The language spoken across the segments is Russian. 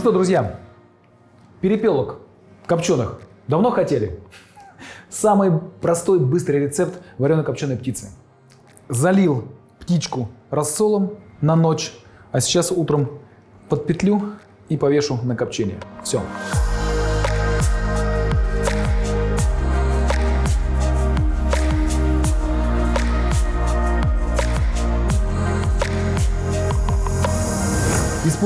что, друзья, перепелок копченых давно хотели? Самый простой, быстрый рецепт вареной копченой птицы. Залил птичку рассолом на ночь, а сейчас утром подпетлю и повешу на копчение. Все.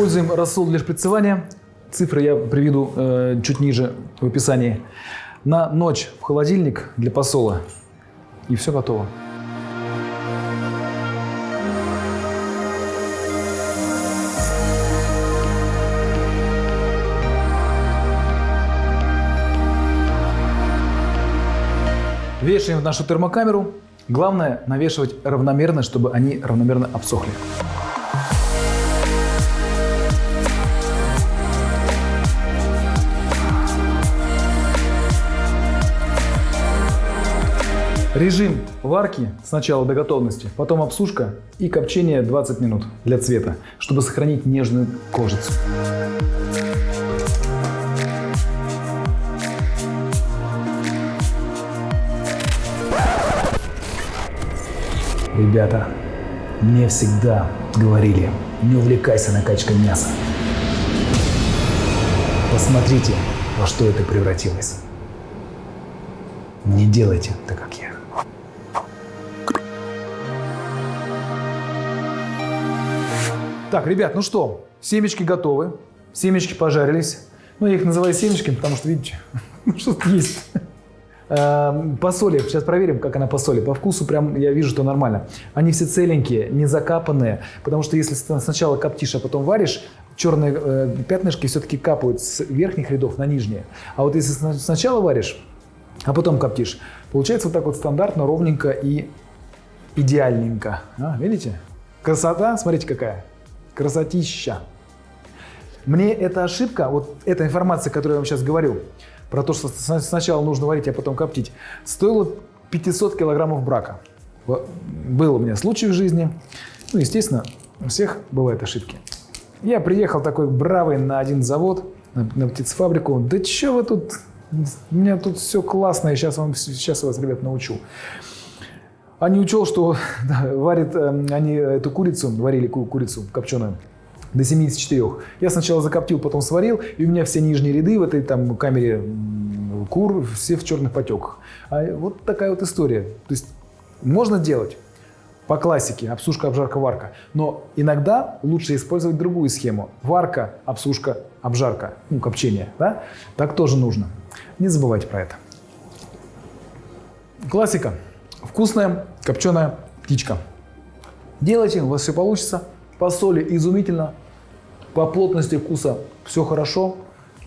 Используем рассол для шприцевания. Цифры я приведу э, чуть ниже в описании. На ночь в холодильник для посола. И все готово. Вешаем в нашу термокамеру. Главное навешивать равномерно, чтобы они равномерно обсохли. Режим варки сначала до готовности, потом обсушка и копчение 20 минут для цвета, чтобы сохранить нежную кожицу. Ребята, мне всегда говорили, не увлекайся накачкой мяса. Посмотрите, во что это превратилось. Не делайте так, как я. Так, ребят, ну что, семечки готовы, семечки пожарились. Ну, я их называю семечками, потому что, видите, ну, что-то есть. Эм, по соли, сейчас проверим, как она по соли. По вкусу прям я вижу, что нормально. Они все целенькие, не закапанные, потому что если сначала коптишь, а потом варишь, черные э, пятнышки все-таки капают с верхних рядов на нижние. А вот если сначала варишь, а потом коптишь, получается вот так вот стандартно, ровненько и идеальненько. А, видите? Красота, смотрите какая. Красотища. Мне эта ошибка, вот эта информация, которую я вам сейчас говорю, про то, что сначала нужно варить, а потом коптить, стоила 500 килограммов брака. Был у меня случай в жизни. Ну, естественно, у всех бывают ошибки. Я приехал такой бравый на один завод, на, на птицефабрику. Да что вы тут, у меня тут все классно, я сейчас, вам, сейчас вас, ребят, научу. А не учел, что да, варят э, они эту курицу, варили курицу копченую до 74. Я сначала закоптил, потом сварил, и у меня все нижние ряды в этой там камере кур все в черных потеках. А вот такая вот история. То есть можно делать по классике обсушка, обжарка, варка. Но иногда лучше использовать другую схему. Варка, обсушка, обжарка, ну, копчение. Да? Так тоже нужно. Не забывайте про это. Классика. Вкусная копченая птичка. Делайте, у вас все получится. По соли изумительно. По плотности вкуса все хорошо.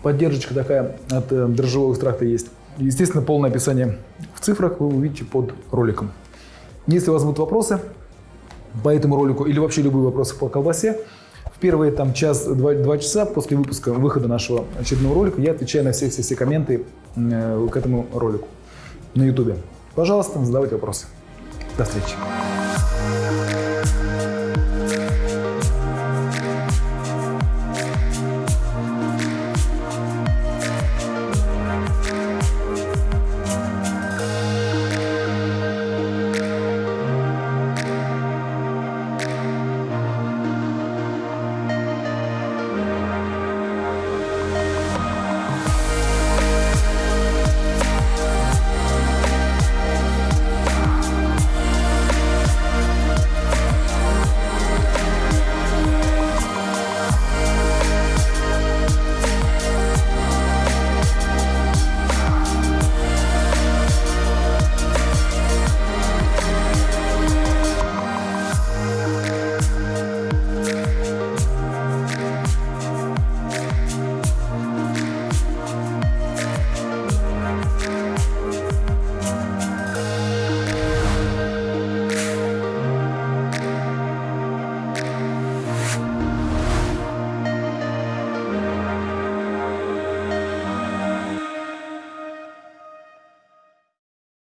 Поддержка такая от э, дрожжевого экстракта есть. Естественно, полное описание в цифрах вы увидите под роликом. Если у вас будут вопросы по этому ролику или вообще любые вопросы по колбасе, в первые там час-два часа после выпуска, выхода нашего очередного ролика я отвечаю на все-все-все комменты э, к этому ролику на YouTube. Пожалуйста, задавайте вопросы. До встречи.